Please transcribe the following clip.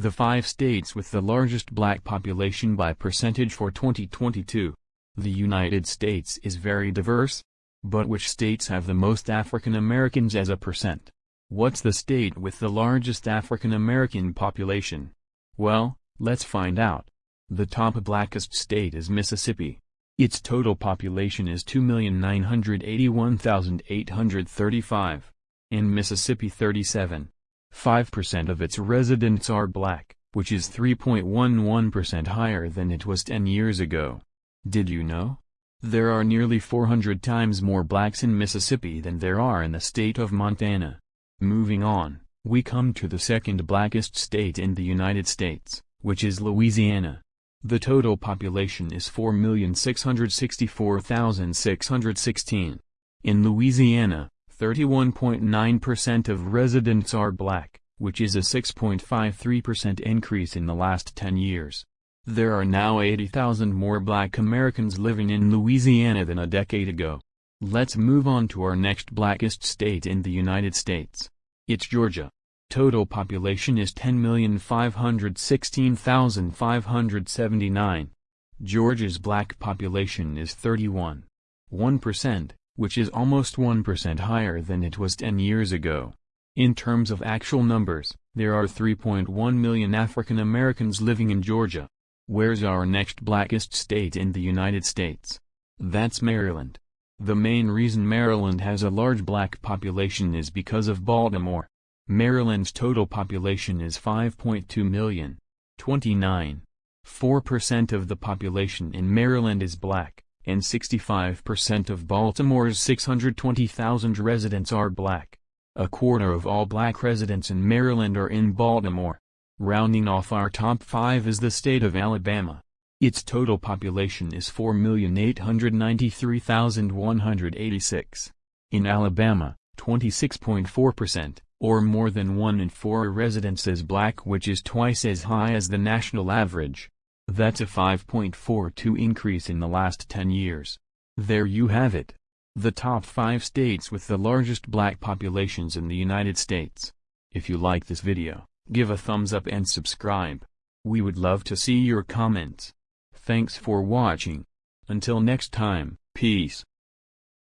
The five states with the largest black population by percentage for 2022. The United States is very diverse. But which states have the most African Americans as a percent? What's the state with the largest African American population? Well, let's find out. The top blackest state is Mississippi. Its total population is 2,981,835. In Mississippi 37. 5% of its residents are black, which is 3.11% higher than it was 10 years ago. Did you know? There are nearly 400 times more blacks in Mississippi than there are in the state of Montana. Moving on, we come to the second blackest state in the United States, which is Louisiana. The total population is 4,664,616. In Louisiana, 31.9% of residents are black, which is a 6.53% increase in the last 10 years. There are now 80,000 more black Americans living in Louisiana than a decade ago. Let's move on to our next blackest state in the United States. It's Georgia. Total population is 10,516,579. Georgia's black population is 31.1% which is almost 1% higher than it was 10 years ago. In terms of actual numbers, there are 3.1 million African Americans living in Georgia. Where's our next blackest state in the United States? That's Maryland. The main reason Maryland has a large black population is because of Baltimore. Maryland's total population is 5.2 million. 29. 4% of the population in Maryland is black and 65% of Baltimore's 620,000 residents are black. A quarter of all black residents in Maryland are in Baltimore. Rounding off our top 5 is the state of Alabama. Its total population is 4,893,186. In Alabama, 26.4%, or more than 1 in 4 residents is black which is twice as high as the national average. That's a 5.42 increase in the last 10 years. There you have it. The top 5 states with the largest black populations in the United States. If you like this video, give a thumbs up and subscribe. We would love to see your comments. Thanks for watching. Until next time, peace.